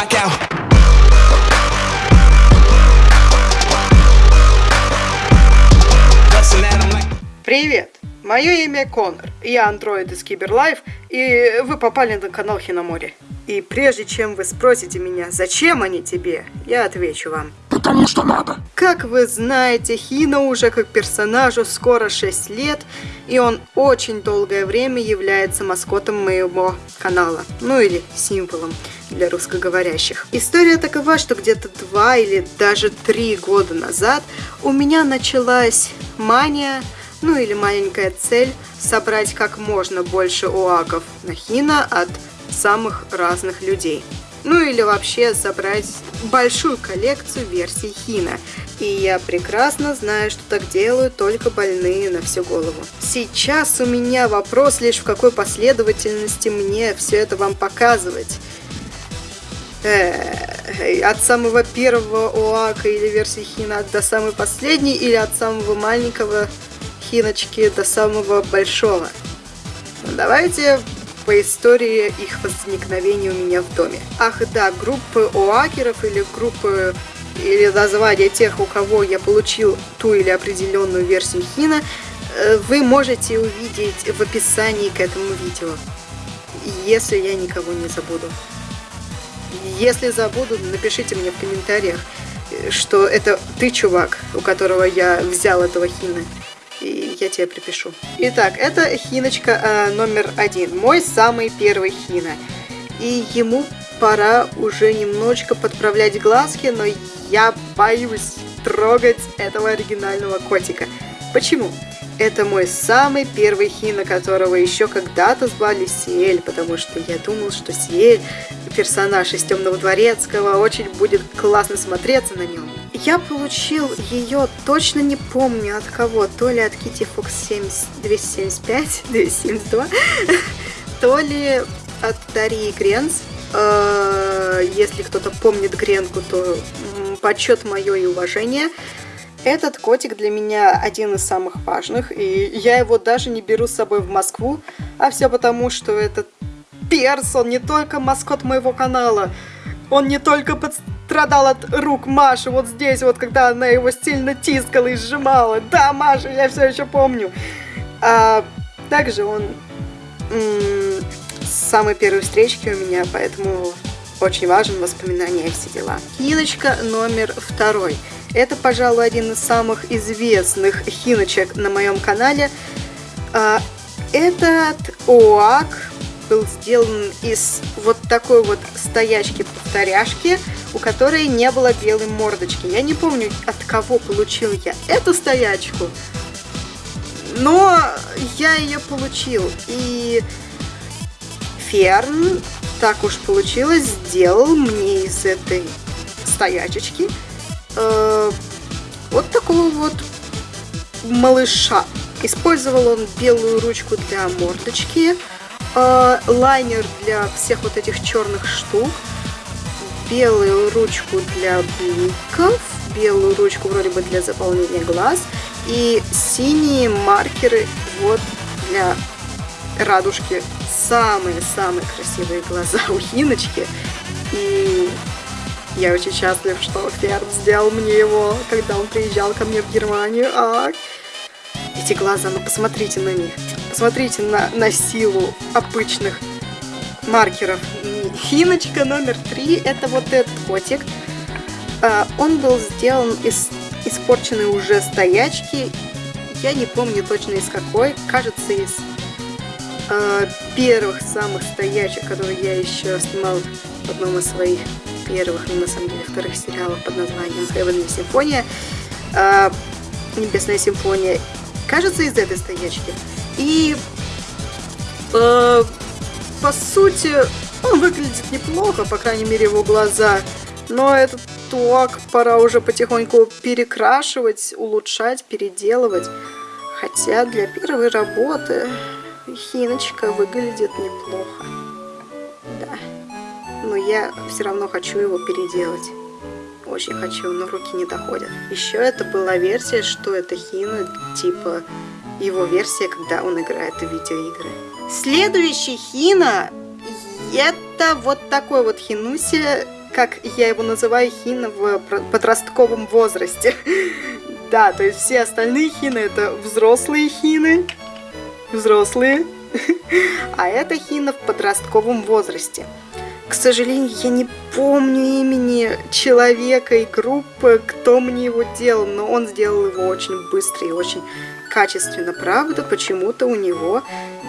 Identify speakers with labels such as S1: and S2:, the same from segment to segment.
S1: 'em like.
S2: Привет! Мое имя Конор, я андроид из Киберлайф, и вы попали на канал Хиномори. И прежде чем вы спросите меня, зачем они тебе, я отвечу вам.
S3: Потому что надо.
S2: Как вы знаете, Хина уже как персонажу скоро 6 лет, и он очень долгое время является маскотом моего канала, ну или символом для русскоговорящих. История такова, что где-то два или даже три года назад у меня началась мания, ну или маленькая цель, собрать как можно больше уаков на Хина от самых разных людей. Ну или вообще собрать большую коллекцию версий Хина. И я прекрасно знаю, что так делают только больные на всю голову. Сейчас у меня вопрос лишь в какой последовательности мне все это вам показывать. Э, от самого первого ОАКа или версии Хина до самой последней, или от самого маленького Хиночки до самого большого. Ну, Давайте по истории их возникновения у меня в доме. Ах да, группы оакеров или группы или название тех, у кого я получил ту или определенную версию Хина, э, вы можете увидеть в описании к этому видео, если я никого не забуду. Если забуду, напишите мне в комментариях, что это ты, чувак, у которого я взял этого хина. И я тебе припишу. Итак, это хиночка э, номер один. Мой самый первый хина. И ему пора уже немножечко подправлять глазки, но я боюсь трогать этого оригинального котика. Почему? Это мой самый первый хина, которого еще когда-то звали Сиэль, потому что я думал, что Сиэль, персонаж из Темного Дворецкого, очень будет классно смотреться на нем. Я получил ее, точно не помню от кого, то ли от Kitty Fox 70, 275, 272, то ли от Дарьи Гренц. Э, Если кто-то помнит Гренку, то почет мое и уважение. Этот котик для меня один из самых важных, и я его даже не беру с собой в Москву, а все потому, что этот перс, он не только маскот моего канала, он не только пострадал от рук Маши вот здесь, вот когда она его сильно тискала и сжимала. Да, Маша, я все еще помню. А также он с самой первой встречки у меня, поэтому очень важен воспоминания и все дела. Хиночка номер второй. Это, пожалуй, один из самых известных хиночек на моем канале. А, Этот ОАК был сделан из вот такой вот стоячки-повторяшки, у которой не было белой мордочки. Я не помню, от кого получил я эту стоячку, но я ее получил. И Ферн, так уж получилось, сделал мне из этой стоячечки э, вот такого вот малыша. Использовал он белую ручку для мордочки, э, лайнер для всех вот этих черных штук, белую ручку для бликов, белую ручку вроде бы для заполнения глаз и синие маркеры вот для радужки. Самые-самые красивые глаза у Хиночки. И я очень счастлив, что Ферд сделал мне его, когда он приезжал ко мне в Германию. А, эти глаза, ну посмотрите на них. Посмотрите на, на силу обычных маркеров. Хиночка номер три, это вот этот котик. А, он был сделан из испорченной уже стоячки. Я не помню точно из какой. Кажется, из а, первых самых стоячек, которые я еще снимал в одном из своих первых, ну, на самом деле, вторых сериалов под названием Heavenly Симфония. А, Небесная симфония. Кажется, из этой стоячки. И э, по сути, он выглядит неплохо, по крайней мере, его глаза. Но этот туак пора уже потихоньку перекрашивать, улучшать, переделывать. Хотя для первой работы Хиночка выглядит неплохо. Я все равно хочу его переделать. Очень хочу, но руки не доходят. Еще это была версия, что это Хина, типа его версия, когда он играет в видеоигры. Следующий Хина, это вот такой вот Хинуси. как я его называю, хина в подростковом возрасте. Да, то есть все остальные хины это взрослые хины. Взрослые. А это хина в подростковом возрасте. К сожалению, я не помню имени человека и группы, кто мне его делал, но он сделал его очень быстро и очень качественно. Правда, почему-то у него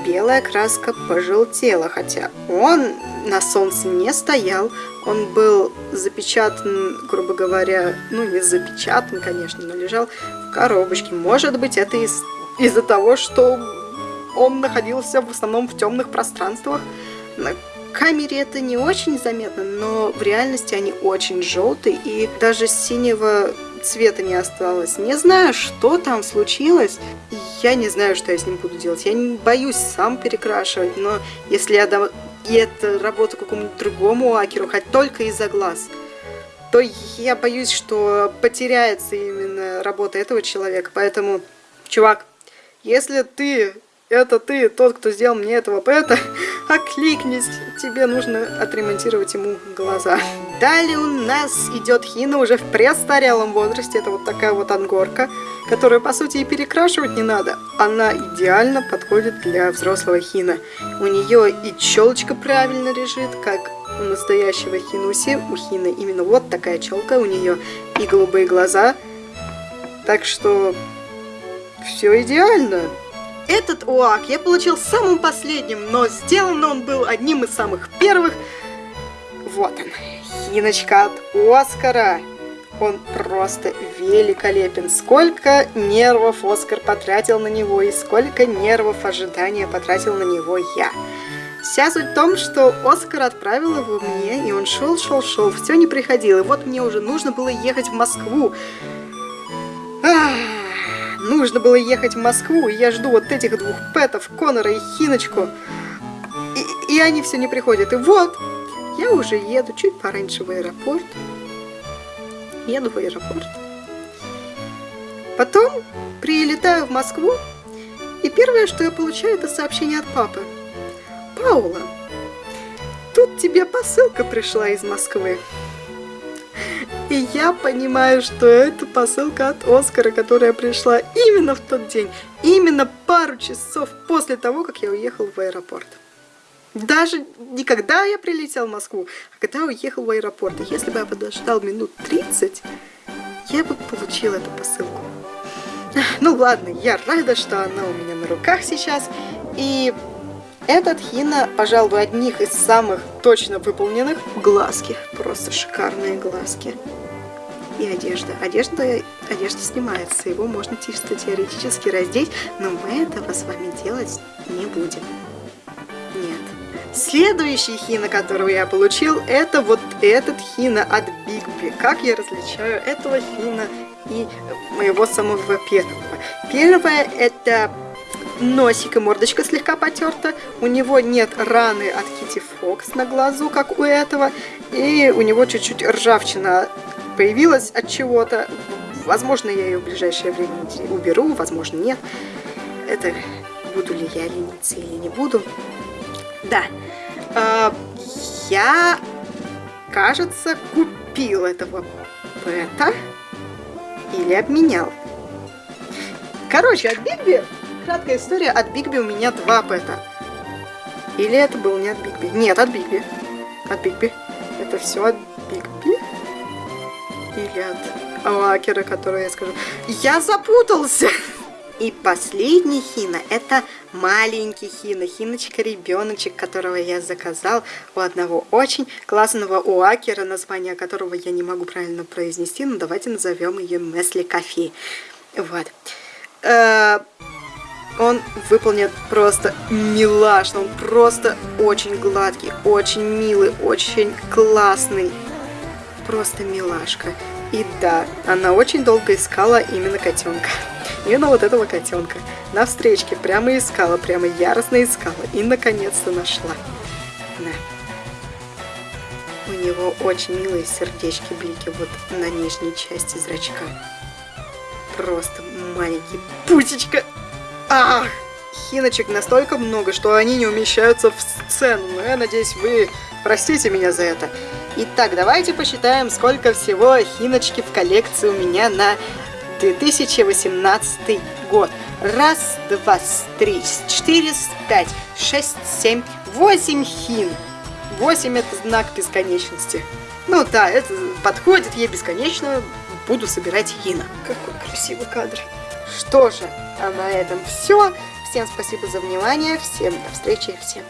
S2: белая краска пожелтела, хотя он на солнце не стоял, он был запечатан, грубо говоря, ну не запечатан, конечно, но лежал в коробочке. Может быть, это из- из-за того, что он находился в основном в темных пространствах, камере это не очень заметно, но в реальности они очень желтые, и даже синего цвета не осталось. Не знаю, что там случилось. Я не знаю, что я с ним буду делать. Я не боюсь сам перекрашивать, но если я дам эту работу какому-нибудь другому акеру, хоть только из-за глаз, то я боюсь, что потеряется именно работа этого человека. Поэтому, чувак, если ты это ты, тот, кто сделал мне этого пэта, окликнись, тебе нужно отремонтировать ему глаза. Далее у нас идет Хина уже в престарелом возрасте, это вот такая вот ангорка, которую, по сути, и перекрашивать не надо. Она идеально подходит для взрослого Хина. У нее и челочка правильно лежит, как у настоящего Хинуси, у Хины именно вот такая челка, у нее и голубые глаза, так что все идеально. Этот УАК я получил самым последним, но сделан он был одним из самых первых. Вот он, хиночка от Оскара. Он просто великолепен. Сколько нервов Оскар потратил на него и сколько нервов ожидания потратил на него я. Вся суть в том, что Оскар отправил его мне, и он шел, шел, шел, все не приходил. И вот мне уже нужно было ехать в Москву. Нужно было ехать в Москву, и я жду вот этих двух пэтов, Конора и Хиночку. И, и они все не приходят. И вот, я уже еду чуть пораньше в аэропорт. Еду в аэропорт. Потом прилетаю в Москву, и первое, что я получаю, это сообщение от папы. Паула, тут тебе посылка пришла из Москвы. И я понимаю, что это посылка от Оскара, которая пришла именно в тот день, именно пару часов после того, как я уехал в аэропорт. Даже не когда я прилетел в Москву, а когда уехал в аэропорт. И если бы я подождал минут 30, я бы получил эту посылку. Ну ладно, я рада, что она у меня на руках сейчас. И этот хина, пожалуй, одних из самых точно выполненных. Глазки, просто шикарные глазки. И одежда. Одежда, одежда снимается, его можно чисто теоретически раздеть, но мы этого с вами делать не будем. Нет. Следующий хина, которого я получил, это вот этот хина от Бигби. Как я различаю этого хина и моего самого первого? Первое это носик и мордочка слегка потерта. У него нет раны от Кити Фокс на глазу, как у этого. И у него чуть-чуть ржавчина появилась от чего-то. Возможно, я ее в ближайшее время уберу, возможно, нет. Это буду ли я лениться или не буду. Да. А, я, кажется, купил этого пэта или обменял. Короче, от Бигби Краткая история. От Бигби у меня два пэта. Или это был не от Бигби? Нет, от Бигби. От Бигби. Это все от Бигби? Или от Лакера, который я скажу. Я запутался! И последний хина, это маленький хина, хиночка-ребеночек, которого я заказал у одного очень классного уакера, название которого я не могу правильно произнести, но давайте назовем ее Месли Кофе. Вот. Э, он выполнен просто милашно, он просто очень гладкий, очень милый, очень классный. Просто милашка. И да, она очень долго искала именно котенка. Именно вот этого котенка. На встречке прямо искала, прямо яростно искала. И наконец-то нашла. Да. У него очень милые сердечки-блики вот на нижней части зрачка. Просто маленький пусечка. Ах! Хиночек настолько много, что они не умещаются в сцену. Но я надеюсь, вы простите меня за это. Итак, давайте посчитаем, сколько всего хиночки в коллекции у меня на 2018 год. Раз, два, три, четыре, пять, шесть, семь, восемь хин. Восемь это знак бесконечности. Ну да, это подходит ей бесконечно. Буду собирать хина.
S1: Какой красивый кадр.
S2: Что же, а на этом все. Всем спасибо за внимание. Всем до встречи. Всем